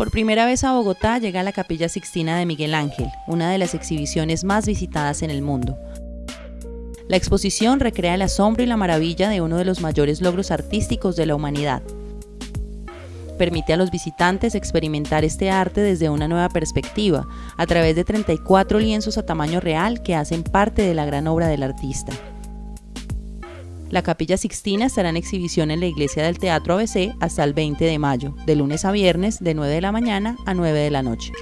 Por primera vez a Bogotá llega la Capilla Sixtina de Miguel Ángel, una de las exhibiciones más visitadas en el mundo. La exposición recrea el asombro y la maravilla de uno de los mayores logros artísticos de la humanidad. Permite a los visitantes experimentar este arte desde una nueva perspectiva, a través de 34 lienzos a tamaño real que hacen parte de la gran obra del artista. La Capilla Sixtina estará en exhibición en la iglesia del Teatro ABC hasta el 20 de mayo, de lunes a viernes de 9 de la mañana a 9 de la noche.